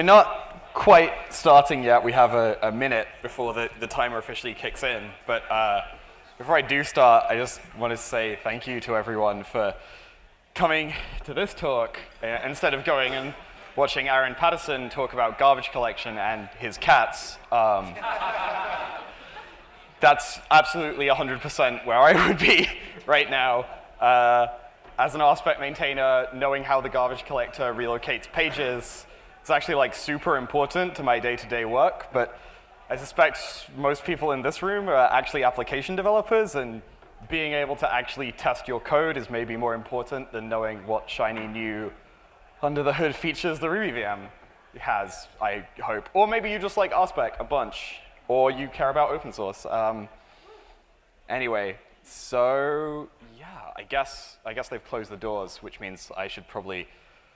we're not quite starting yet. We have a, a minute before the, the timer officially kicks in. But uh, before I do start, I just want to say thank you to everyone for coming to this talk uh, instead of going and watching Aaron Patterson talk about garbage collection and his cats. Um, that's absolutely 100% where I would be right now. Uh, as an RSpec maintainer, knowing how the garbage collector relocates pages is actually like super important to my day-to-day -day work, but I suspect most people in this room are actually application developers, and being able to actually test your code is maybe more important than knowing what shiny new under-the-hood features the Ruby VM has, I hope. Or maybe you just like RSpec a bunch, or you care about open source. Um, anyway, so yeah, I guess, I guess they've closed the doors, which means I should probably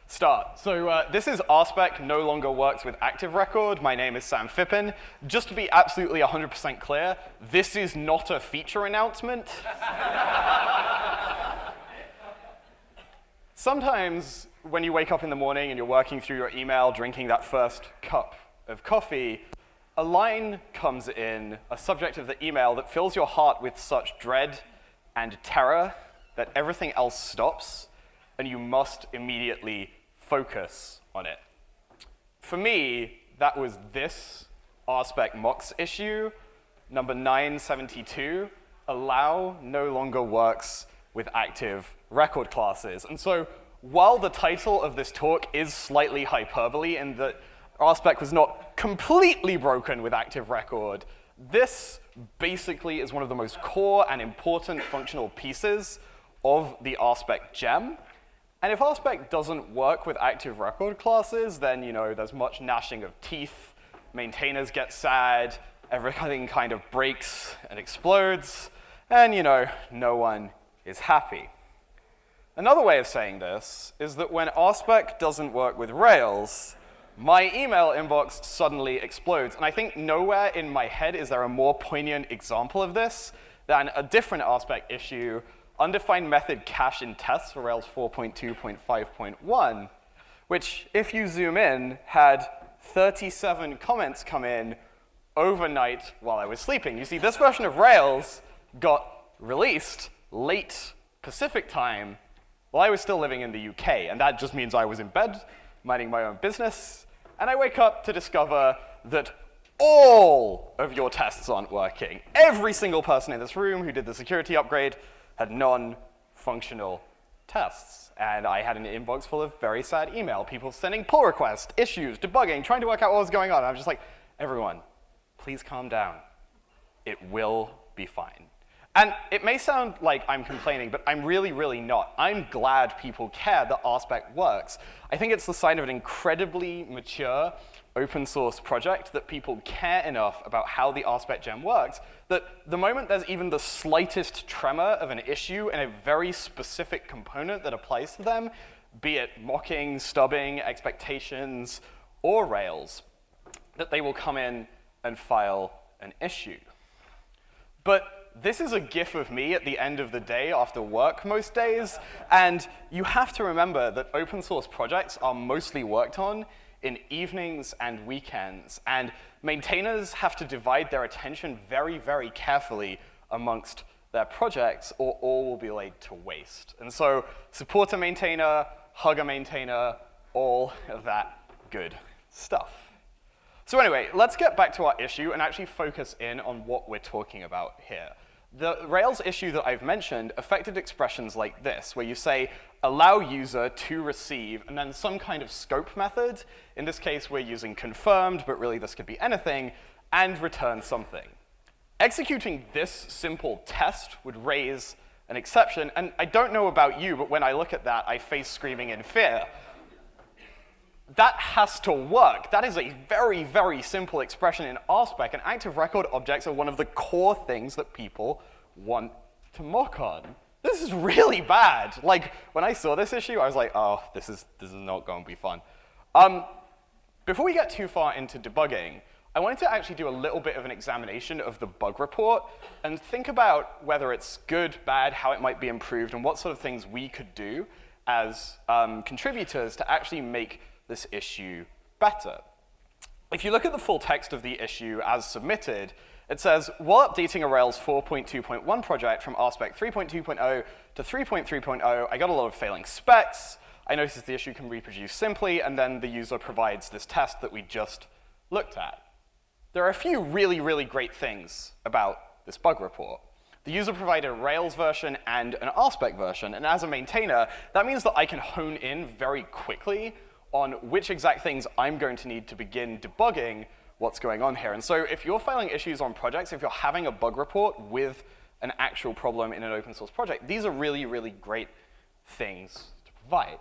start. So uh, this is RSpec no longer works with Active Record. My name is Sam Phippen. Just to be absolutely 100% clear, this is not a feature announcement. Sometimes when you wake up in the morning and you're working through your email, drinking that first cup of coffee, a line comes in, a subject of the email that fills your heart with such dread and terror that everything else stops and you must immediately focus on it. For me, that was this RSpec mocks issue, number 972, allow no longer works with active record classes. And so while the title of this talk is slightly hyperbole in that RSpec was not completely broken with active record. This basically is one of the most core and important functional pieces of the RSpec gem. And if RSpec doesn't work with active record classes, then you know there's much gnashing of teeth, maintainers get sad, everything kind of breaks and explodes, and you know, no one is happy. Another way of saying this is that when RSpec doesn't work with Rails, my email inbox suddenly explodes. And I think nowhere in my head is there a more poignant example of this than a different RSpec issue, undefined method cache in tests for Rails 4.2.5.1, which, if you zoom in, had 37 comments come in overnight while I was sleeping. You see, this version of Rails got released late Pacific time while I was still living in the UK, and that just means I was in bed, minding my own business, and I wake up to discover that all of your tests aren't working. Every single person in this room who did the security upgrade had non-functional tests. And I had an inbox full of very sad email, people sending pull requests, issues, debugging, trying to work out what was going on. And I was just like, everyone, please calm down. It will be fine. And it may sound like I'm complaining, but I'm really, really not. I'm glad people care that RSpec works. I think it's the sign of an incredibly mature open source project that people care enough about how the RSpec gem works that the moment there's even the slightest tremor of an issue in a very specific component that applies to them, be it mocking, stubbing, expectations, or Rails, that they will come in and file an issue. But this is a gif of me at the end of the day after work most days, and you have to remember that open source projects are mostly worked on in evenings and weekends, and maintainers have to divide their attention very, very carefully amongst their projects, or all will be laid to waste. And so support a maintainer, hug a maintainer, all of that good stuff. So anyway, let's get back to our issue and actually focus in on what we're talking about here. The Rails issue that I've mentioned affected expressions like this, where you say, allow user to receive, and then some kind of scope method. In this case, we're using confirmed, but really this could be anything, and return something. Executing this simple test would raise an exception, and I don't know about you, but when I look at that, I face screaming in fear. That has to work. That is a very, very simple expression in RSpec, and active record objects are one of the core things that people want to mock on. This is really bad. Like, when I saw this issue, I was like, oh, this is, this is not going to be fun. Um, before we get too far into debugging, I wanted to actually do a little bit of an examination of the bug report and think about whether it's good, bad, how it might be improved, and what sort of things we could do as um, contributors to actually make this issue better. if you look at the full text of the issue as submitted, it says, while updating a Rails 4.2.1 project from RSpec 3.2.0 to 3.3.0, I got a lot of failing specs. I noticed the issue can reproduce simply, and then the user provides this test that we just looked at. There are a few really, really great things about this bug report. The user provided a Rails version and an RSpec version, and as a maintainer, that means that I can hone in very quickly on which exact things I'm going to need to begin debugging what's going on here. And so if you're filing issues on projects, if you're having a bug report with an actual problem in an open source project, these are really, really great things to provide.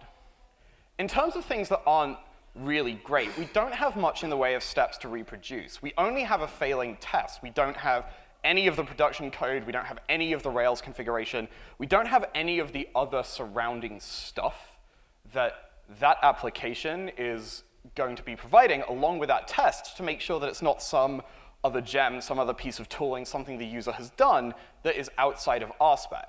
In terms of things that aren't really great, we don't have much in the way of steps to reproduce. We only have a failing test. We don't have any of the production code. We don't have any of the Rails configuration. We don't have any of the other surrounding stuff that that application is going to be providing along with that test to make sure that it's not some other gem, some other piece of tooling, something the user has done that is outside of RSpec.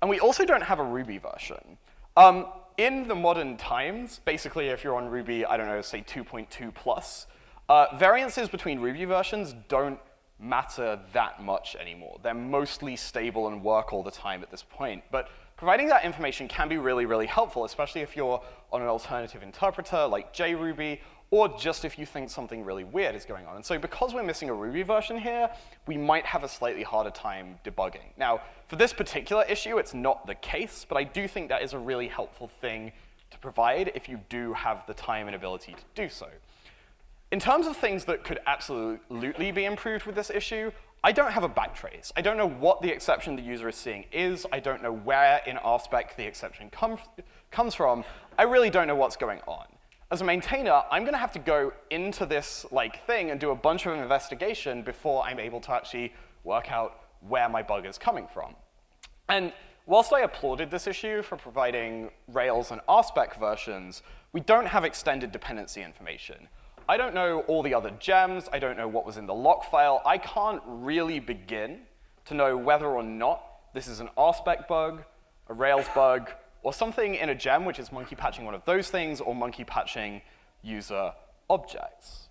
And we also don't have a Ruby version. Um, in the modern times, basically if you're on Ruby, I don't know, say 2.2 plus, uh, variances between Ruby versions don't matter that much anymore. They're mostly stable and work all the time at this point. But providing that information can be really, really helpful, especially if you're on an alternative interpreter like JRuby, or just if you think something really weird is going on. And so because we're missing a Ruby version here, we might have a slightly harder time debugging. Now, for this particular issue, it's not the case, but I do think that is a really helpful thing to provide if you do have the time and ability to do so. In terms of things that could absolutely be improved with this issue, I don't have a backtrace. I don't know what the exception the user is seeing is. I don't know where in RSpec the exception com comes from. I really don't know what's going on. As a maintainer, I'm going to have to go into this like thing and do a bunch of investigation before I'm able to actually work out where my bug is coming from. And whilst I applauded this issue for providing Rails and RSpec versions, we don't have extended dependency information. I don't know all the other gems. I don't know what was in the lock file. I can't really begin to know whether or not this is an RSpec bug, a Rails bug, or something in a gem, which is monkey patching one of those things, or monkey patching user objects.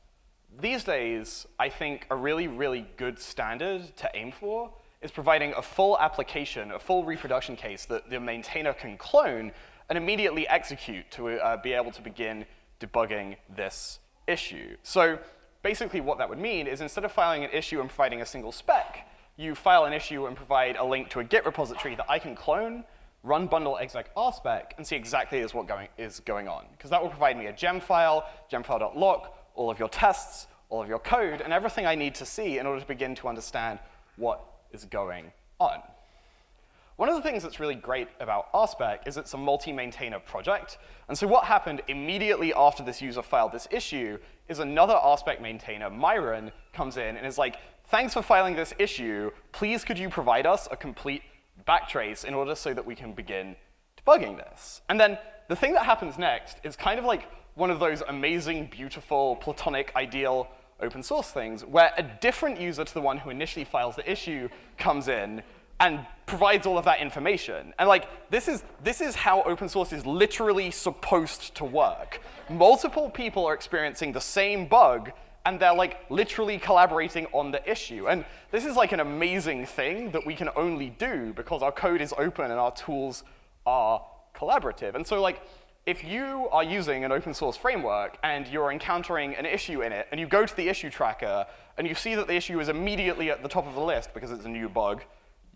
These days, I think a really, really good standard to aim for is providing a full application, a full reproduction case that the maintainer can clone and immediately execute to uh, be able to begin debugging this issue. So basically what that would mean is instead of filing an issue and providing a single spec, you file an issue and provide a link to a Git repository that I can clone, run bundle exec rspec, and see exactly is what going, is going on. Because that will provide me a gem file, gemfile.lock, all of your tests, all of your code, and everything I need to see in order to begin to understand what is going on. One of the things that's really great about RSpec is it's a multi-maintainer project. And so what happened immediately after this user filed this issue is another RSpec maintainer, Myron, comes in and is like, thanks for filing this issue. Please could you provide us a complete backtrace in order so that we can begin debugging this? And then the thing that happens next is kind of like one of those amazing, beautiful, platonic, ideal open source things where a different user to the one who initially files the issue comes in and provides all of that information. And like, this is, this is how open source is literally supposed to work. Multiple people are experiencing the same bug, and they're like literally collaborating on the issue. And this is like an amazing thing that we can only do because our code is open and our tools are collaborative. And so like, if you are using an open source framework and you're encountering an issue in it, and you go to the issue tracker, and you see that the issue is immediately at the top of the list because it's a new bug,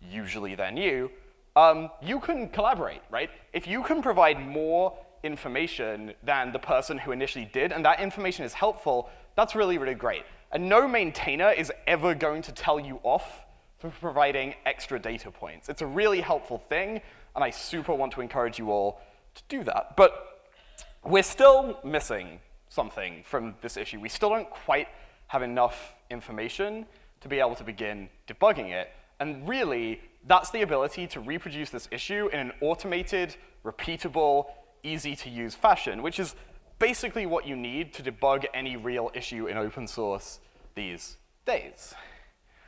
usually than you, um, you can collaborate, right? If you can provide more information than the person who initially did, and that information is helpful, that's really, really great. And no maintainer is ever going to tell you off for providing extra data points. It's a really helpful thing, and I super want to encourage you all to do that. But we're still missing something from this issue. We still don't quite have enough information to be able to begin debugging it. And really, that's the ability to reproduce this issue in an automated, repeatable, easy-to-use fashion, which is basically what you need to debug any real issue in open source these days.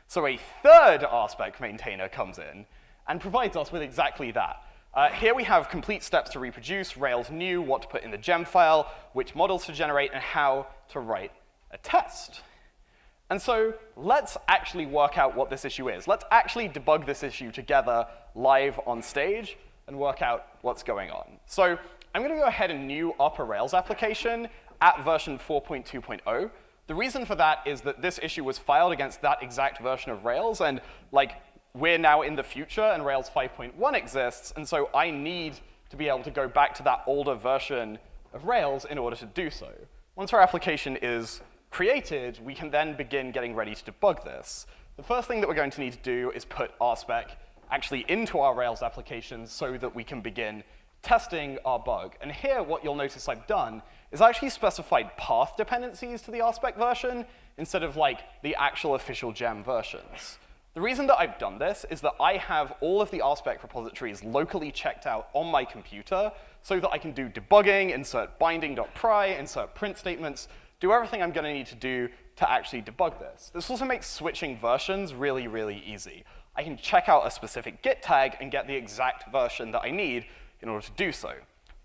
So a third RSpec maintainer comes in and provides us with exactly that. Uh, here we have complete steps to reproduce, Rails new, what to put in the gem file, which models to generate, and how to write a test. And so let's actually work out what this issue is. Let's actually debug this issue together live on stage and work out what's going on. So I'm going to go ahead and new up a Rails application at version 4.2.0. The reason for that is that this issue was filed against that exact version of Rails, and like we're now in the future and Rails 5.1 exists, and so I need to be able to go back to that older version of Rails in order to do so. Once our application is created, we can then begin getting ready to debug this. The first thing that we're going to need to do is put RSpec actually into our Rails application so that we can begin testing our bug. And here, what you'll notice I've done is I actually specified path dependencies to the RSpec version instead of like the actual official gem versions. The reason that I've done this is that I have all of the RSpec repositories locally checked out on my computer so that I can do debugging, insert binding.pry, insert print statements, do everything I'm going to need to do to actually debug this. This also makes switching versions really, really easy. I can check out a specific git tag and get the exact version that I need in order to do so.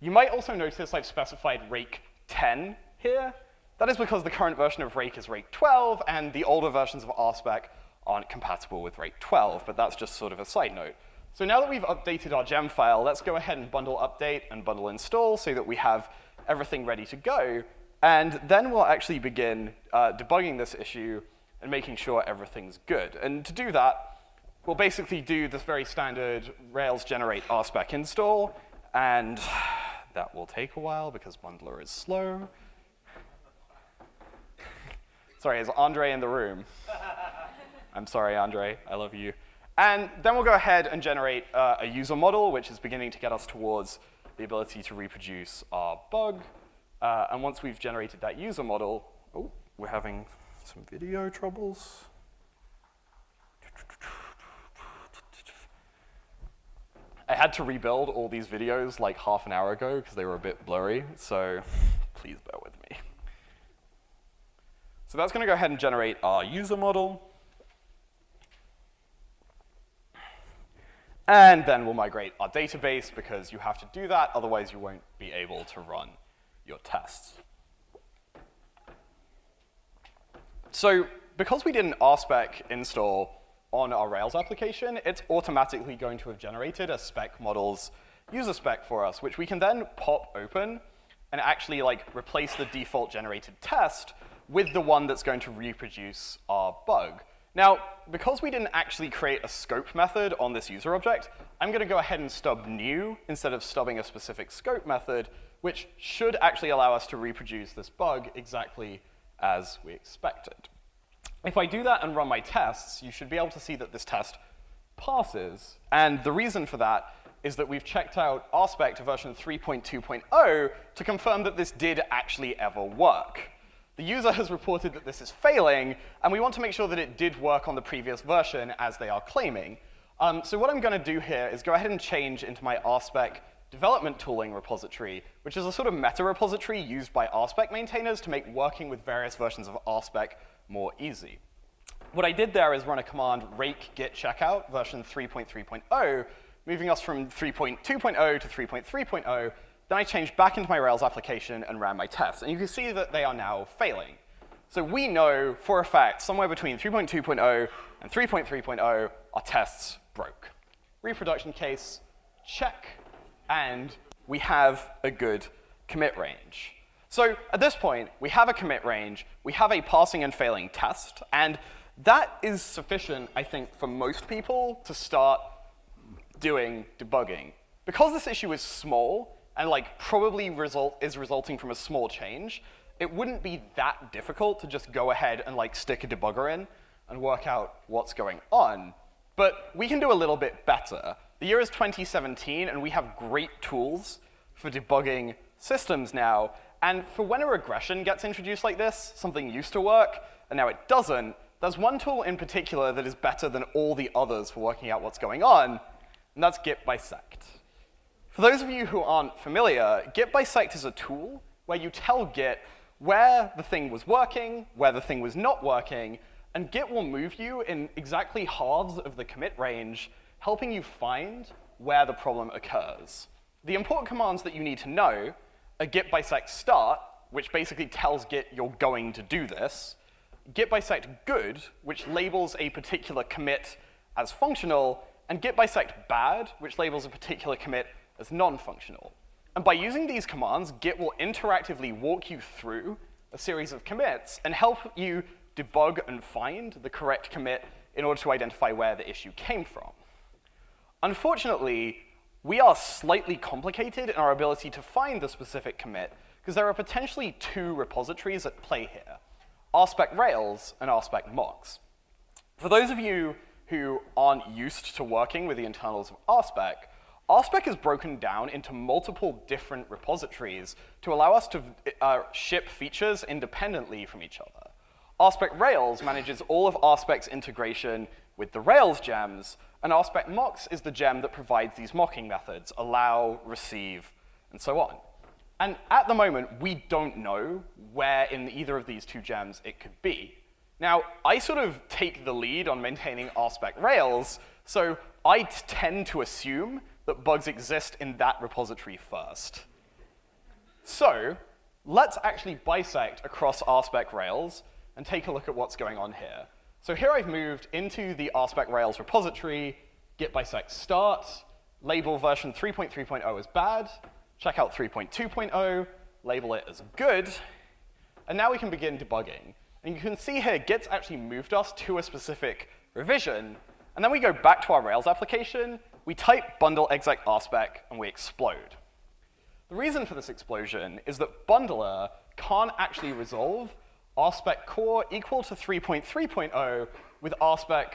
You might also notice I've specified rake 10 here. That is because the current version of rake is rake 12, and the older versions of RSpec aren't compatible with rake 12, but that's just sort of a side note. So now that we've updated our gem file, let's go ahead and bundle update and bundle install so that we have everything ready to go. And then we'll actually begin uh, debugging this issue and making sure everything's good. And to do that, we'll basically do this very standard Rails generate RSpec install, and that will take a while because bundler is slow. Sorry, is Andre in the room? I'm sorry, Andre, I love you. And then we'll go ahead and generate uh, a user model, which is beginning to get us towards the ability to reproduce our bug. Uh, and once we've generated that user model, oh, we're having some video troubles. I had to rebuild all these videos like half an hour ago because they were a bit blurry, so please bear with me. So that's going to go ahead and generate our user model. And then we'll migrate our database because you have to do that, otherwise you won't be able to run your tests. So because we did an RSpec install on our Rails application, it's automatically going to have generated a spec models user spec for us, which we can then pop open and actually like replace the default generated test with the one that's going to reproduce our bug. Now, because we didn't actually create a scope method on this user object, I'm going to go ahead and stub new instead of stubbing a specific scope method which should actually allow us to reproduce this bug exactly as we expected. If I do that and run my tests, you should be able to see that this test passes. And the reason for that is that we've checked out RSpec to version 3.2.0 to confirm that this did actually ever work. The user has reported that this is failing, and we want to make sure that it did work on the previous version as they are claiming. Um, so what I'm going to do here is go ahead and change into my RSpec development tooling repository, which is a sort of meta repository used by RSpec maintainers to make working with various versions of RSpec more easy. What I did there is run a command rake git checkout version 3.3.0, moving us from 3.2.0 to 3.3.0. Then I changed back into my Rails application and ran my tests. And you can see that they are now failing. So we know for a fact somewhere between 3.2.0 and 3.3.0 our tests broke. Reproduction case, check and we have a good commit range. So at this point, we have a commit range, we have a passing and failing test, and that is sufficient, I think, for most people to start doing debugging. Because this issue is small, and like probably result is resulting from a small change, it wouldn't be that difficult to just go ahead and like stick a debugger in and work out what's going on. But we can do a little bit better. The year is 2017, and we have great tools for debugging systems now. And for when a regression gets introduced like this, something used to work, and now it doesn't, there's one tool in particular that is better than all the others for working out what's going on, and that's git bisect. For those of you who aren't familiar, git bisect is a tool where you tell Git where the thing was working, where the thing was not working, and Git will move you in exactly halves of the commit range helping you find where the problem occurs. The important commands that you need to know are git bisect start, which basically tells Git you're going to do this, git bisect good, which labels a particular commit as functional, and git bisect bad, which labels a particular commit as non-functional. And by using these commands, Git will interactively walk you through a series of commits and help you debug and find the correct commit in order to identify where the issue came from. Unfortunately, we are slightly complicated in our ability to find the specific commit because there are potentially two repositories at play here, RSpec Rails and RSpec Mocks. For those of you who aren't used to working with the internals of RSpec, RSpec is broken down into multiple different repositories to allow us to uh, ship features independently from each other. RSpec Rails manages all of RSpec's integration with the Rails gems, and RSpec Mocks is the gem that provides these mocking methods, allow, receive, and so on. And at the moment, we don't know where in either of these two gems it could be. Now, I sort of take the lead on maintaining RSpec Rails, so I tend to assume that bugs exist in that repository first. So let's actually bisect across RSpec Rails and take a look at what's going on here. So here I've moved into the RSpec Rails repository, git bisect start, label version 3.3.0 as bad, check out 3.2.0, label it as good, and now we can begin debugging. And you can see here, Git's actually moved us to a specific revision, and then we go back to our Rails application, we type bundle exec rspec, and we explode. The reason for this explosion is that bundler can't actually resolve RSpec core equal to 3.3.0 with RSpec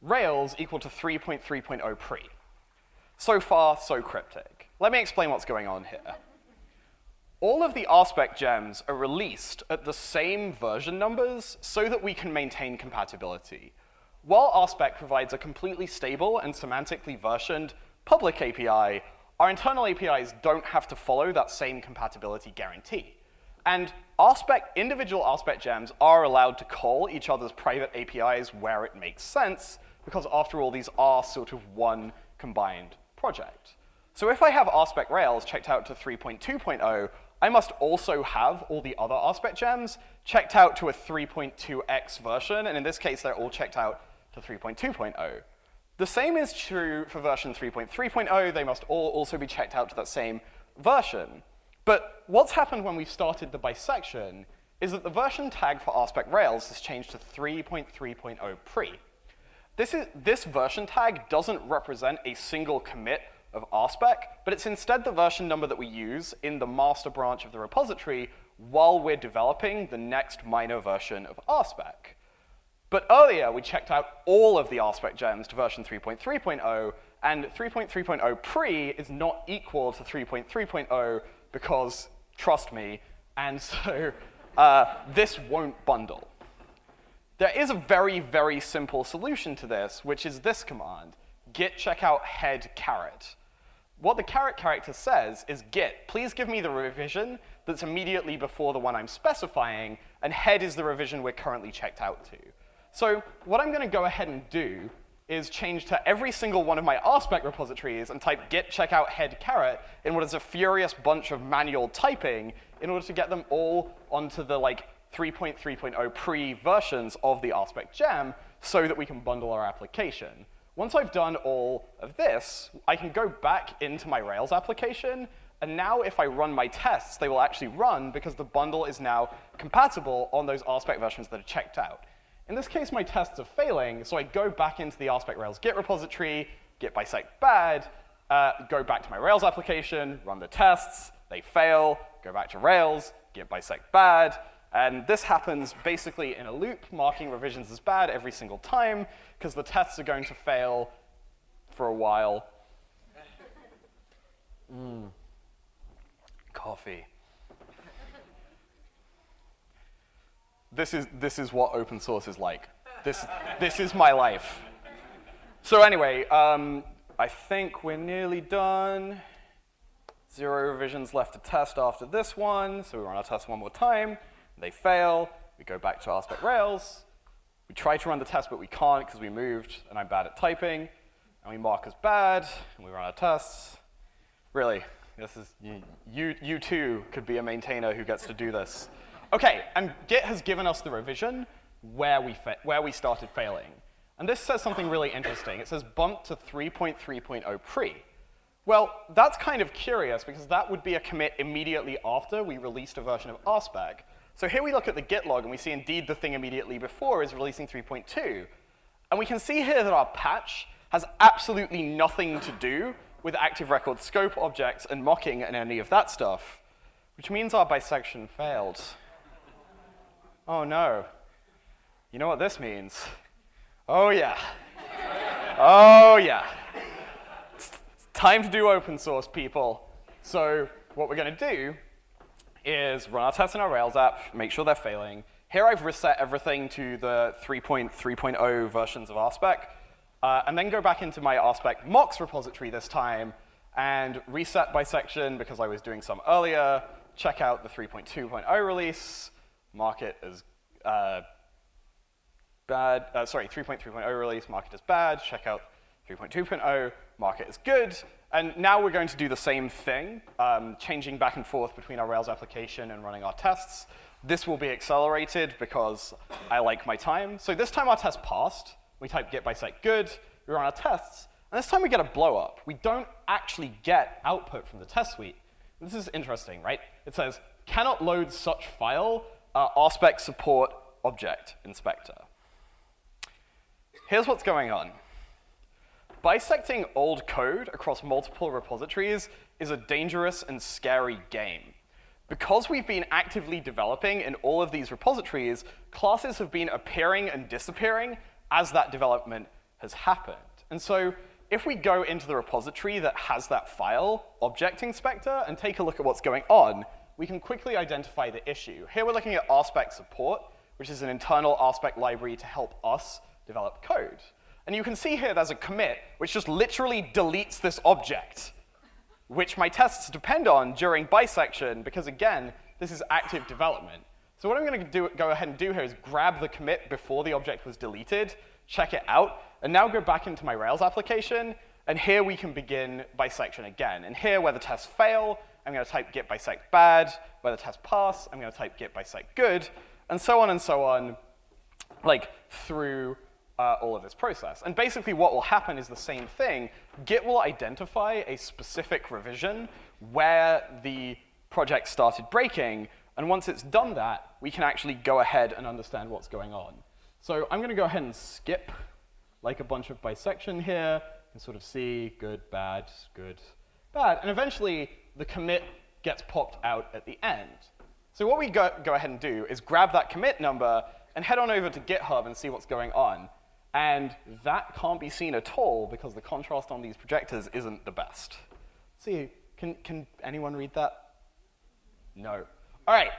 Rails equal to 3.3.0 pre. So far, so cryptic. Let me explain what's going on here. All of the RSpec gems are released at the same version numbers so that we can maintain compatibility. While RSpec provides a completely stable and semantically versioned public API, our internal APIs don't have to follow that same compatibility guarantee. And RSpec, individual RSpec gems are allowed to call each other's private APIs where it makes sense, because after all, these are sort of one combined project. So if I have RSpec Rails checked out to 3.2.0, I must also have all the other RSpec gems checked out to a 3.2x version, and in this case, they're all checked out to 3.2.0. The same is true for version 3.3.0. They must all also be checked out to that same version. But what's happened when we've started the bisection is that the version tag for RSpec Rails has changed to 3.3.0 pre. This, is, this version tag doesn't represent a single commit of RSpec, but it's instead the version number that we use in the master branch of the repository while we're developing the next minor version of RSpec. But earlier, we checked out all of the RSpec gems to version 3.3.0, and 3.3.0 pre is not equal to 3.3.0 because trust me, and so uh, this won't bundle. There is a very, very simple solution to this, which is this command, git checkout head caret. What the caret character says is git, please give me the revision that's immediately before the one I'm specifying, and head is the revision we're currently checked out to. So what I'm going to go ahead and do is change to every single one of my RSpec repositories and type git checkout head caret in what is a furious bunch of manual typing in order to get them all onto the like 3.3.0 pre versions of the RSpec gem so that we can bundle our application. Once I've done all of this, I can go back into my Rails application, and now if I run my tests, they will actually run because the bundle is now compatible on those RSpec versions that are checked out. In this case, my tests are failing, so I go back into the RSpec Rails Git repository, git bisect bad, uh, go back to my Rails application, run the tests, they fail, go back to Rails, git bisect bad, and this happens basically in a loop, marking revisions as bad every single time, because the tests are going to fail for a while. Mm. Coffee. This is, this is what open source is like. This, this is my life. So anyway, um, I think we're nearly done. Zero revisions left to test after this one, so we run our test one more time. They fail. We go back to RSpec Rails. We try to run the test, but we can't because we moved, and I'm bad at typing. And we mark as bad, and we run our tests. Really, This is, you, you too could be a maintainer who gets to do this. Okay, and Git has given us the revision where we, where we started failing. And this says something really interesting. It says bump to 3.3.0 pre. Well, that's kind of curious because that would be a commit immediately after we released a version of RSpec. So here we look at the Git log and we see indeed the thing immediately before is releasing 3.2. And we can see here that our patch has absolutely nothing to do with active record scope objects and mocking and any of that stuff, which means our bisection failed. Oh no. You know what this means? Oh yeah. oh yeah. It's time to do open source, people. So what we're going to do is run our tests in our Rails app, make sure they're failing. Here I've reset everything to the 3.3.0 versions of RSpec, uh, and then go back into my RSpec mocks repository this time and reset bisection because I was doing some earlier, check out the 3.2.0 release, mark it as uh, bad, uh, sorry, 3.3.0 release, market is bad, check out 3.2.0, market is good, and now we're going to do the same thing, um, changing back and forth between our Rails application and running our tests. This will be accelerated because I like my time. So this time our test passed. We type git bisect good, we run our tests, and this time we get a blow up. We don't actually get output from the test suite. This is interesting, right? It says, cannot load such file, uh, RSpec support object inspector. Here's what's going on. Bisecting old code across multiple repositories is a dangerous and scary game. Because we've been actively developing in all of these repositories, classes have been appearing and disappearing as that development has happened. And so if we go into the repository that has that file, object inspector, and take a look at what's going on, we can quickly identify the issue. Here we're looking at RSpec support, which is an internal RSpec library to help us develop code. And you can see here there's a commit which just literally deletes this object, which my tests depend on during bisection, because again, this is active development. So what I'm going to do, go ahead and do here is grab the commit before the object was deleted, check it out, and now go back into my Rails application, and here we can begin bisection again. And here, where the tests fail, I'm going to type git bisect bad. Where the tests pass, I'm going to type git bisect good, and so on and so on, like through uh, all of this process. And basically what will happen is the same thing. Git will identify a specific revision where the project started breaking, and once it's done that, we can actually go ahead and understand what's going on. So I'm going to go ahead and skip like a bunch of bisection here and sort of see good, bad, good, bad. And eventually, the commit gets popped out at the end. So what we go, go ahead and do is grab that commit number and head on over to GitHub and see what's going on. And that can't be seen at all because the contrast on these projectors isn't the best. See, can, can anyone read that? No. All right.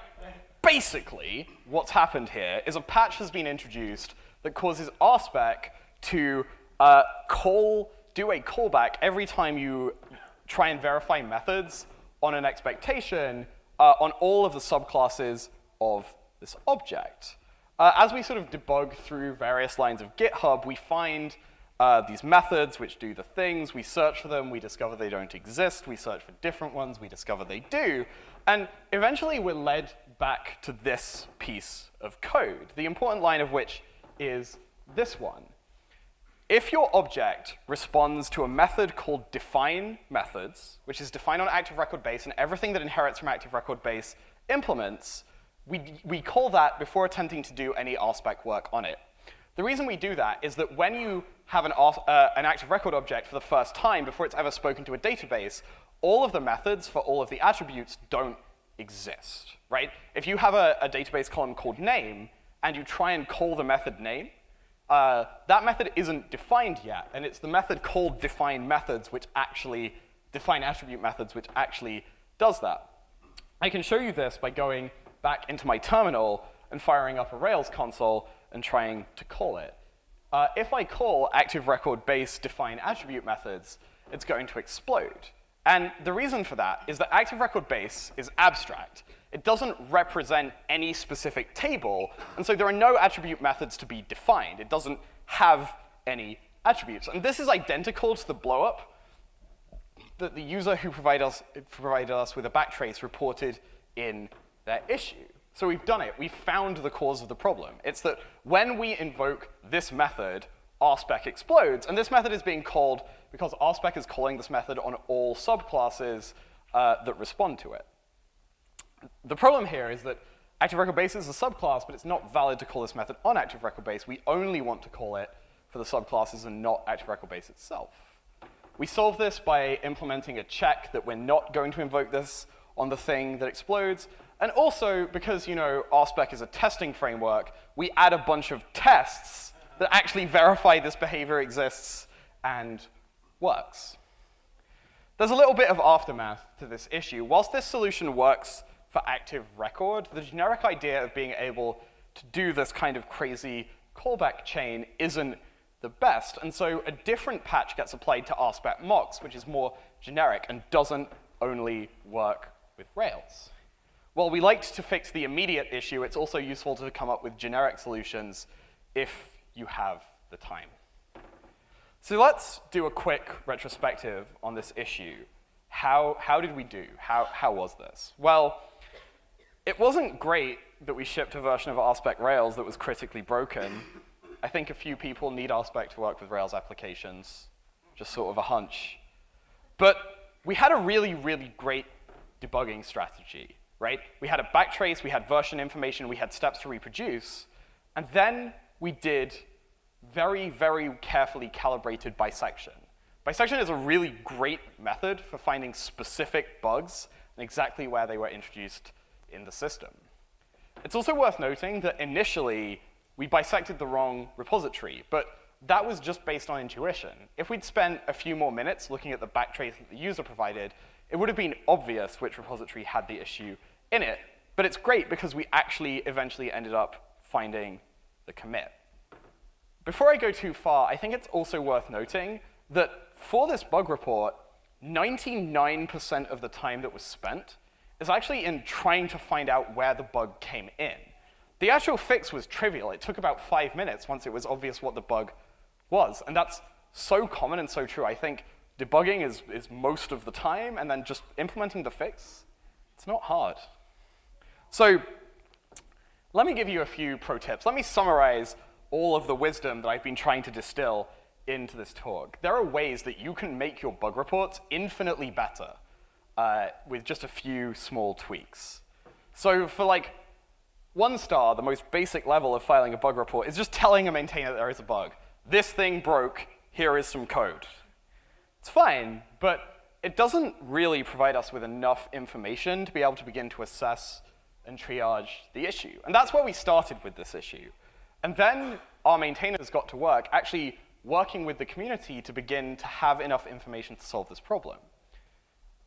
Basically, what's happened here is a patch has been introduced that causes RSpec to uh, call, do a callback every time you try and verify methods on an expectation uh, on all of the subclasses of this object. Uh, as we sort of debug through various lines of GitHub, we find uh, these methods which do the things. We search for them. We discover they don't exist. We search for different ones. We discover they do. And eventually, we're led back to this piece of code, the important line of which is this one. If your object responds to a method called define methods, which is defined on active record base, and everything that inherits from active record base implements, we, we call that before attempting to do any RSpec work on it. The reason we do that is that when you have an, uh, an active record object for the first time before it's ever spoken to a database, all of the methods for all of the attributes don't exist, right? If you have a, a database column called name, and you try and call the method name, uh, that method isn't defined yet, and it's the method called define methods which actually, define attribute methods which actually does that. I can show you this by going back into my terminal and firing up a Rails console and trying to call it. Uh, if I call active record base define attribute methods, it's going to explode. And the reason for that is that active record base is abstract. It doesn't represent any specific table, and so there are no attribute methods to be defined. It doesn't have any attributes. And this is identical to the blowup that the user who provided us, provided us with a backtrace reported in their issue. So we've done it. We've found the cause of the problem. It's that when we invoke this method, rspec explodes. And this method is being called because rspec is calling this method on all subclasses uh, that respond to it. The problem here is that active record base is a subclass, but it's not valid to call this method on active record base. We only want to call it for the subclasses and not active record base itself. We solve this by implementing a check that we're not going to invoke this on the thing that explodes. And also, because you know RSpec is a testing framework, we add a bunch of tests that actually verify this behavior exists and works. There's a little bit of aftermath to this issue. Whilst this solution works for active record, the generic idea of being able to do this kind of crazy callback chain isn't the best. And so a different patch gets applied to RSpec mocks, which is more generic and doesn't only work with Rails. While we liked to fix the immediate issue, it's also useful to come up with generic solutions if you have the time. So let's do a quick retrospective on this issue. How, how did we do? How, how was this? Well, it wasn't great that we shipped a version of RSpec Rails that was critically broken. I think a few people need RSpec to work with Rails applications, just sort of a hunch. But we had a really, really great debugging strategy, right? We had a backtrace, we had version information, we had steps to reproduce, and then we did very, very carefully calibrated bisection. Bisection is a really great method for finding specific bugs and exactly where they were introduced in the system. It's also worth noting that initially, we bisected the wrong repository, but that was just based on intuition. If we'd spent a few more minutes looking at the backtrace that the user provided, it would have been obvious which repository had the issue in it. But it's great because we actually eventually ended up finding the commit. Before I go too far, I think it's also worth noting that for this bug report, 99% of the time that was spent is actually in trying to find out where the bug came in. The actual fix was trivial. It took about five minutes once it was obvious what the bug was. And that's so common and so true. I think debugging is, is most of the time, and then just implementing the fix, it's not hard. So let me give you a few pro tips. Let me summarize all of the wisdom that I've been trying to distill into this talk. There are ways that you can make your bug reports infinitely better uh, with just a few small tweaks. So for like one star, the most basic level of filing a bug report, is just telling a maintainer that there is a bug. This thing broke, here is some code. It's fine, but it doesn't really provide us with enough information to be able to begin to assess and triage the issue. And that's where we started with this issue. And then our maintainers got to work actually working with the community to begin to have enough information to solve this problem.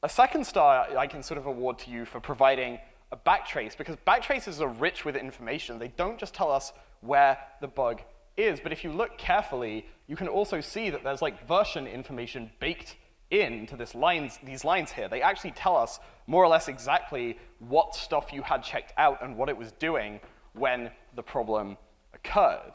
A second star I can sort of award to you for providing a backtrace, because backtraces are rich with information. They don't just tell us where the bug is, but if you look carefully, you can also see that there's like version information baked into this lines, these lines here. They actually tell us more or less exactly what stuff you had checked out and what it was doing when the problem occurred.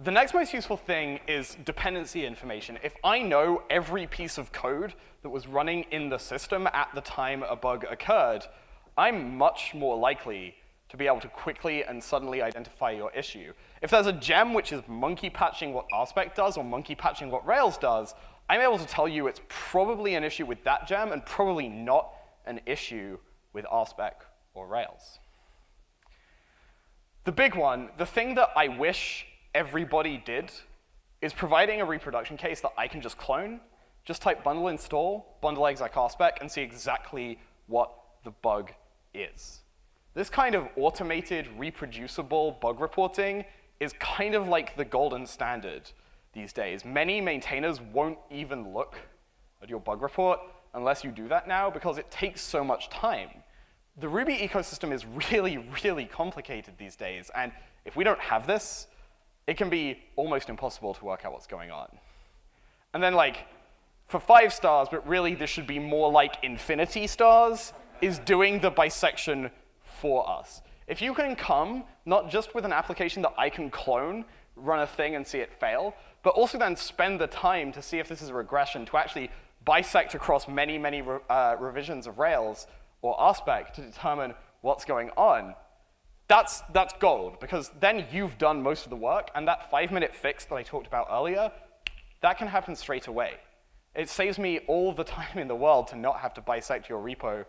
The next most useful thing is dependency information. If I know every piece of code that was running in the system at the time a bug occurred, I'm much more likely to be able to quickly and suddenly identify your issue. If there's a gem which is monkey patching what RSpec does or monkey patching what Rails does, I'm able to tell you it's probably an issue with that gem and probably not an issue with RSpec or Rails. The big one, the thing that I wish everybody did, is providing a reproduction case that I can just clone. Just type bundle install, bundle exec RSpec, and see exactly what the bug is. This kind of automated, reproducible bug reporting is kind of like the golden standard these days. Many maintainers won't even look at your bug report unless you do that now because it takes so much time. The Ruby ecosystem is really, really complicated these days, and if we don't have this, it can be almost impossible to work out what's going on. And then like, for five stars, but really this should be more like infinity stars, is doing the bisection for us. If you can come, not just with an application that I can clone, run a thing and see it fail, but also then spend the time to see if this is a regression, to actually bisect across many, many re uh, revisions of Rails or RSpec to determine what's going on, that's, that's gold, because then you've done most of the work, and that five-minute fix that I talked about earlier, that can happen straight away. It saves me all the time in the world to not have to bisect your repo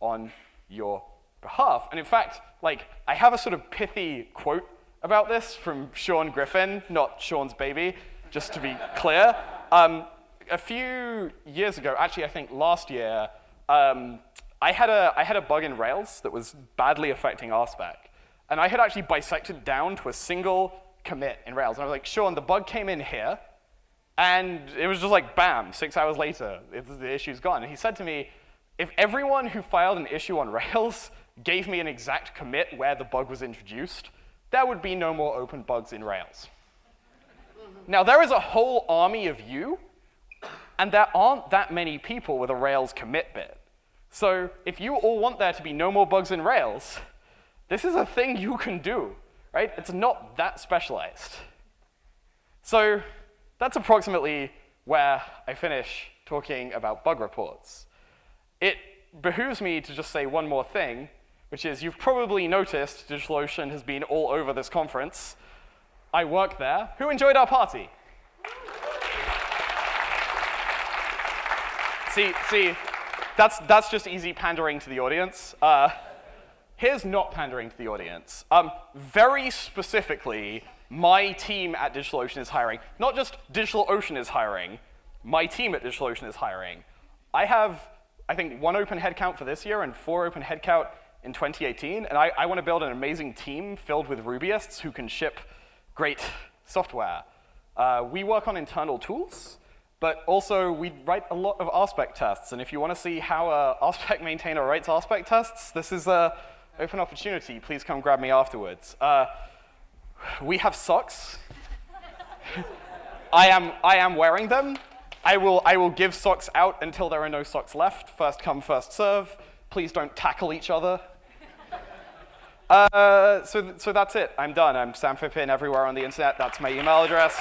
on your behalf. And in fact, like, I have a sort of pithy quote about this from Sean Griffin, not Sean's baby, just to be clear. Um, a few years ago, actually I think last year, um, I, had a, I had a bug in Rails that was badly affecting RSpec. And I had actually bisected down to a single commit in Rails. And I was like, Sean, the bug came in here, and it was just like, bam, six hours later, the issue's gone. And he said to me, if everyone who filed an issue on Rails gave me an exact commit where the bug was introduced, there would be no more open bugs in Rails. Now, there is a whole army of you, and there aren't that many people with a Rails commit bit. So if you all want there to be no more bugs in Rails, this is a thing you can do, right? It's not that specialized. So that's approximately where I finish talking about bug reports. It behooves me to just say one more thing, which is you've probably noticed DigitalOcean has been all over this conference. I work there. Who enjoyed our party? see, see, that's, that's just easy pandering to the audience. Uh, here's not pandering to the audience. Um, very specifically, my team at DigitalOcean is hiring. Not just DigitalOcean is hiring, my team at DigitalOcean is hiring. I have, I think, one open headcount for this year and four open headcount in 2018, and I, I want to build an amazing team filled with Rubyists who can ship great software. Uh, we work on internal tools, but also we write a lot of RSpec tests, and if you want to see how a RSpec maintainer writes RSpec tests, this is an open opportunity, please come grab me afterwards. Uh, we have socks. I am, I am wearing them. I will, I will give socks out until there are no socks left. First come, first serve. Please don't tackle each other. Uh, so, so that's it. I'm done. I'm Sam Phippen everywhere on the internet. That's my email address.